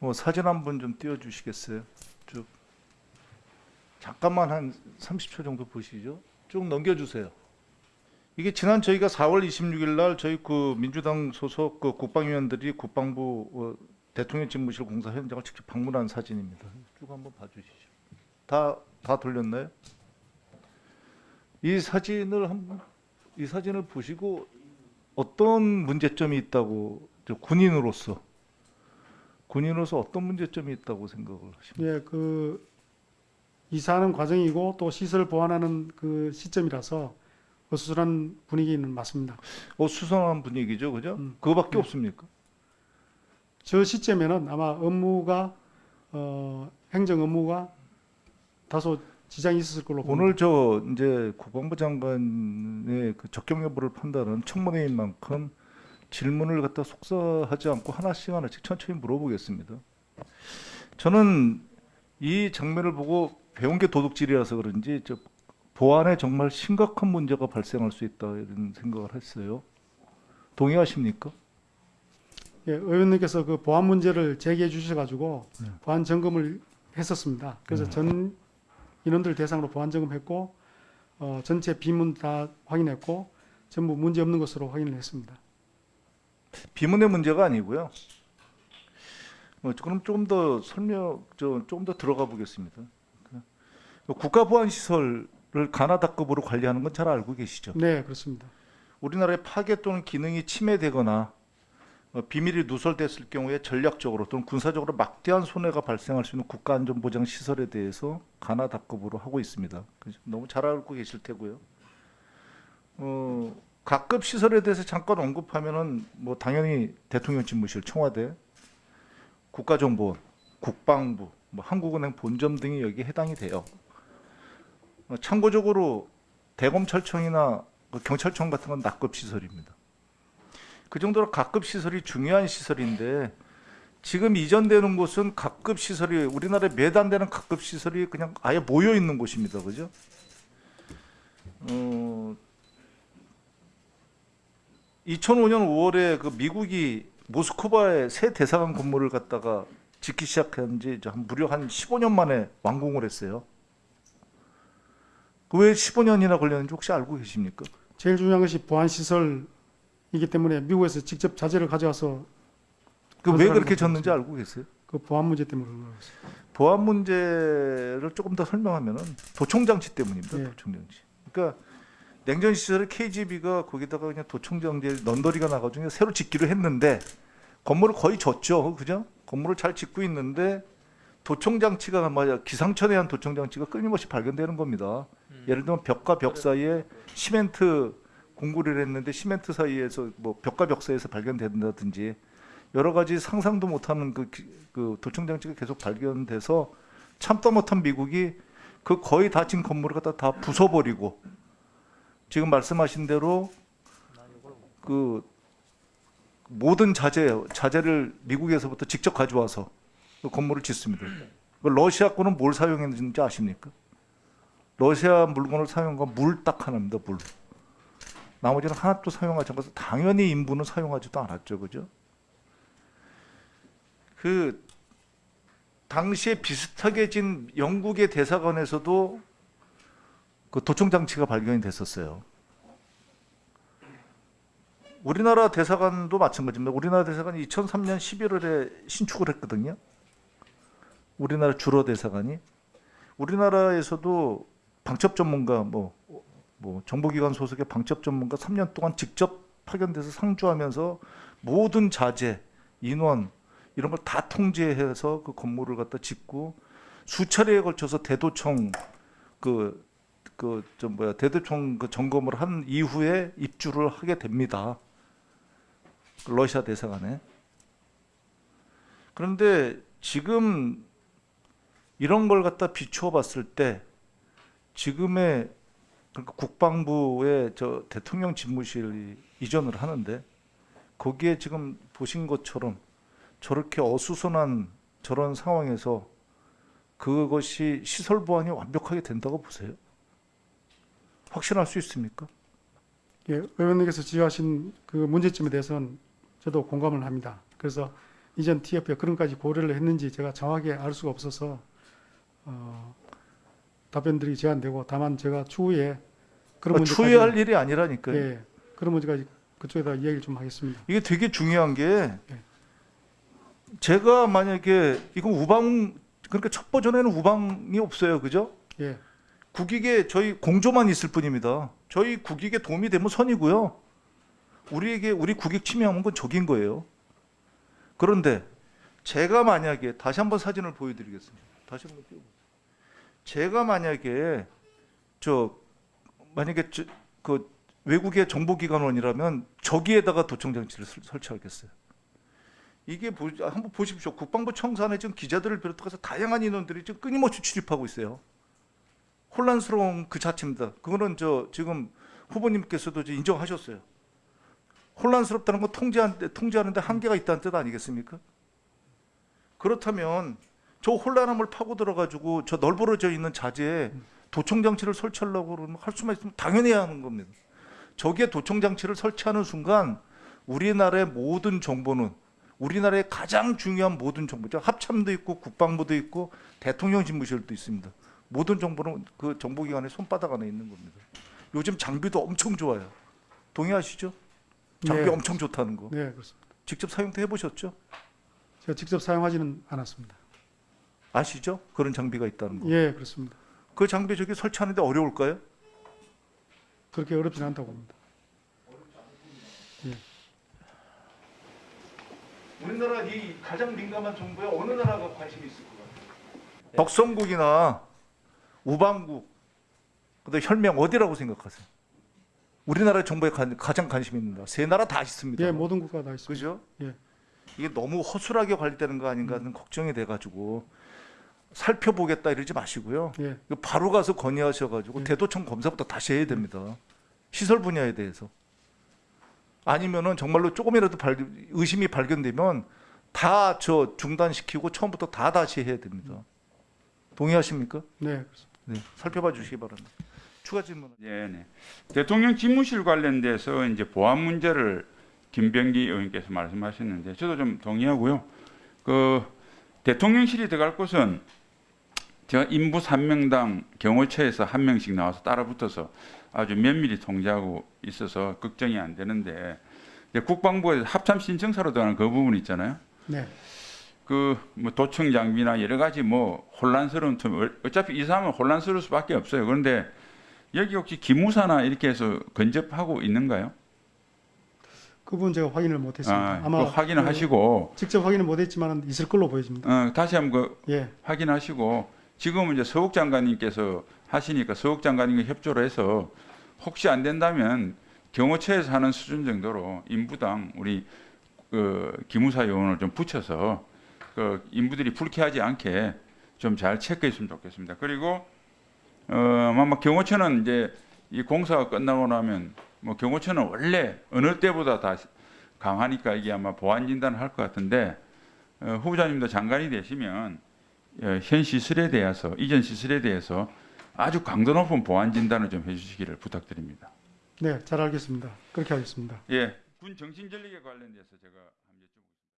뭐 사진 한 번 좀 띄워주시겠어요? 쭉 잠깐만 한 30초 정도 보시죠. 쭉 넘겨주세요. 이게 지난 저희가 4월 26일 날 저희 그 민주당 소속 그 국방위원들이 국방부 어, 대통령 집무실 공사 현장을 직접 방문한 사진입니다. 쭉 한번 봐주시죠. 다 다 돌렸나요? 이 사진을 한번 이 사진을 보시고 어떤 문제점이 있다고 저 군인으로서 군인으로서 어떤 문제점이 있다고 생각을 하십니까? 예, 그 이사하는 과정이고 또 시설 보완하는 그 시점이라서 어수선한 분위기는 맞습니다. 어, 수상한 분위기죠, 그죠? 음. 그거밖에 네. 없습니까? 저 시점에는 아마 업무가 어, 행정 업무가 다소 지장이 있었을 걸로 봅니다. 오늘 저 이제 국방부 장관의 그 적격 여부를 판단하는 청문회인 만큼 질문을 갖다 속사하지 않고 하나씩 하나씩 천천히 물어보겠습니다. 저는 이 장면을 보고 배운 게 도둑질이라서 그런지 저 보안에 정말 심각한 문제가 발생할 수 있다 이런 생각을 했어요. 동의하십니까? 예, 의원님께서 그 보안 문제를 제기해 주셔가지고 네. 보안 점검을 했었습니다. 그래서 전 인원들 대상으로 보안 점검했고 어, 전체 비문 다 확인했고 전부 문제 없는 것으로 확인을 했습니다. 비문의 문제가 아니고요. 어, 그럼 조금 더 설명, 저, 조금 더 들어가 보겠습니다. 국가 보안 시설을 가나다급으로 관리하는 건 잘 알고 계시죠? 네, 그렇습니다. 우리나라의 파괴 또는 기능이 침해되거나 어, 비밀이 누설됐을 경우에 전략적으로 또는 군사적으로 막대한 손해가 발생할 수 있는 국가안전보장 시설에 대해서 가나다급으로 하고 있습니다. 너무 잘 알고 계실 테고요. 어, 각급 시설에 대해서 잠깐 언급하면은 뭐 당연히 대통령 집무실, 청와대, 국가정보원, 국방부, 뭐 한국은행 본점 등이 여기에 해당이 돼요. 어, 참고적으로 대검찰청이나 그 경찰청 같은 건 낙급 시설입니다. 그 정도로 각급 시설이 중요한 시설인데 지금 이전되는 곳은 각급 시설이 우리나라에 매단 되는 각급 시설이 그냥 아예 모여 있는 곳입니다. 그죠? 어, 2005년 5월에 그 미국이 모스크바에 새 대사관 건물을 갖다가 짓기 시작한 지 한 무려 한 15년 만에 완공을 했어요. 그 왜 15년이나 걸렸는지 혹시 알고 계십니까? 제일 중요한 것이 보안 시설이기 때문에 미국에서 직접 자재를 가져와서 그 왜 그렇게 졌는지 알고 계세요? 그 보안 문제 때문에 그런 거였어요. 보안 문제를 조금 더 설명하면은 도청 장치 때문입니다. 예. 도청 장치. 그러니까 냉전 시설에 KGB가 거기다가 그냥 도청 장치 넌더리가 나가지고 새로 짓기로 했는데 건물을 거의 졌죠, 그죠? 건물을 잘 짓고 있는데 도청 장치가 맞아 기상천외 한 도청 장치가 끊임없이 발견되는 겁니다. 예를 들면 벽과 벽 사이에 시멘트 공구를 했는데 시멘트 사이에서 뭐 벽과 벽 사이에서 발견된다든지 여러 가지 상상도 못하는 그, 기- 그 도청 장치가 계속 발견돼서 참다 못한 미국이 그 거의 다 진 건물을 갖다 다 부숴버리고 지금 말씀하신 대로 그 모든 자재 자재를 미국에서부터 직접 가져와서 그 건물을 짓습니다. 그 러시아 거는 뭘 사용했는지 아십니까? 러시아 물건을 사용한 건 물 딱 하나입니다. 물. 나머지는 하나도 사용하지 않아서 당연히 인부는 사용하지도 않았죠, 그죠? 그 당시에 비슷하게 진 영국의 대사관에서도 그 도청 장치가 발견이 됐었어요. 우리나라 대사관도 마찬가지입니다. 우리나라 대사관이 2003년 11월에 신축을 했거든요. 우리나라 주로 대사관이 우리나라에서도 방첩 전문가 뭐, 뭐 정보기관 소속의 방첩 전문가 3년 동안 직접 파견돼서 상주하면서 모든 자재, 인원 이런 걸 다 통제해서 그 건물을 갖다 짓고 수차례에 걸쳐서 대도청 그 그 좀 뭐야 대도청 그 점검을 한 이후에 입주를 하게 됩니다. 그 러시아 대사관에. 그런데 지금 이런 걸 갖다 비추어 봤을 때 지금의 그러니까 국방부의 저 대통령 집무실이 이전을 하는데 거기에 지금 보신 것처럼 저렇게 어수선한 저런 상황에서 그것이 시설 보안이 완벽하게 된다고 보세요? 확신할 수 있습니까? 예, 의원님께서 지적하신 그 문제점에 대해서는 저도 공감을 합니다. 그래서 이전 TF에 그런까지 고려를 했는지 제가 정확하게 알 수가 없어서 어, 답변들이 제한되고 다만 제가 추후에 그런 그러니까 문제까지 추후에 할 일이 아니라니까요. 예, 그런 문제까지 그쪽에다 이야기를 좀 하겠습니다. 이게 되게 중요한 게 네. 제가 만약에 이거 우방 그러니까 첫 버전에는 우방이 없어요, 그죠? 예, 국익에 저희 공조만 있을 뿐입니다. 저희 국익에 도움이 되면 선이고요. 우리에게 우리 국익 침해하는 건 적인 거예요. 그런데 제가 만약에 다시 한번 사진을 보여드리겠습니다. 다시 한번 띄워보세요. 제가 만약에 저 만약에 저, 그 외국의 정보기관원이라면 저기에다가 도청 장치를 설- 설치하겠어요. 이게 보, 한번 보십시오. 국방부 청산에 지금 기자들을 비롯해서 다양한 인원들이 지금 끊임없이 출입하고 있어요. 혼란스러운 그 자체입니다. 그거는 저 지금 후보님께서도 인정하셨어요. 혼란스럽다는 건 통제한, 통제하는데 한계가 있다는 뜻 아니겠습니까? 그렇다면 저 혼란함을 파고 들어가지고 저 널브러져 있는 자재에 도청 장치를 설치하려고 그러면 할 수만 있으면 당연히 해야 하는 겁니다. 저기에 도청 장치를 설치하는 순간 우리나라의 모든 정보는 우리나라의 가장 중요한 모든 정보, 죠 합참도 있고 국방부도 있고 대통령 집무실도 있습니다. 모든 정보는 그 정보기관의 손바닥 안에 있는 겁니다. 요즘 장비도 엄청 좋아요. 동의하시죠? 장비 네. 엄청 좋다는 거. 네, 그렇습니다. 직접 사용도 해보셨죠? 제가 직접 사용하지는 않았습니다. 아시죠? 그런 장비가 있다는 거. 예, 그렇습니다. 그 장비 저기 설치하는데 어려울까요? 그렇게 어렵지는 않다고 봅니다. 우리나라 이 가장 민감한 정보에 어느 나라가 관심이 있을 것 같아요? 덕성국이나 우방국, 그다음 혈맹 어디라고 생각하세요? 우리나라 정보에 가, 가장 관심 있는 나라 세 나라 다 있습니다. 예, 모든 국가 다 있습니다. 그죠? 예. 이게 너무 허술하게 관리되는 거 아닌가 하는 걱정이 돼가지고 살펴보겠다 이러지 마시고요. 예, 바로 가서 건의하셔가지고 예. 대도청 검사부터 다시 해야 됩니다. 시설 분야에 대해서. 아니면은 정말로 조금이라도 발, 의심이 발견되면 다 저 중단시키고 처음부터 다 다시 해야 됩니다. 동의하십니까? 네, 그렇습니다. 네, 살펴봐 주시기 바랍니다. 추가 질문. 예, 네. 대통령 집무실 관련돼서 이제 보안 문제를 김병기 의원께서 말씀하셨는데 저도 좀 동의하고요. 그 대통령실이 들어갈 곳은 제가 인부 3명당 경호처에서 한 명씩 나와서 따라붙어서 아주 면밀히 통제하고 있어서 걱정이 안 되는데 이제 국방부에서 합참 신청사로 들어가는 그 부분 있잖아요. 네, 그 뭐 도청 장비나 여러 가지 뭐 혼란스러운 틈 어차피 이 사람은 혼란스러울 수밖에 없어요. 그런데 여기 혹시 기무사나 이렇게 해서 근접하고 있는가요? 그 부분 제가 확인을 못했습니다. 아, 아마 그 확인을 그 하시고 직접 확인을 못했지만 있을 걸로 보여집니다. 어, 다시 한번 그 예, 확인하시고 지금은 이제 서욱 장관님께서 하시니까 서욱 장관님과 협조를 해서 혹시 안 된다면 경호처에서 하는 수준 정도로 인부당 우리 그 기무사 요원을 좀 붙여서 그 인부들이 불쾌하지 않게 좀 잘 체크했으면 좋겠습니다. 그리고 어 아마 경호처는 이제 이 공사가 끝나고 나면 뭐 경호처는 원래 어느 때보다 다 강하니까 이게 아마 보안 진단을 할 것 같은데 어, 후보자님도 장관이 되시면 어, 현 시설에 대해서 이전 시설에 대해서 아주 강도 높은 보안 진단을 좀 해주시기를 부탁드립니다. 네, 잘 알겠습니다. 그렇게 하겠습니다. 예, 군 정신 전력에 관련돼서 제가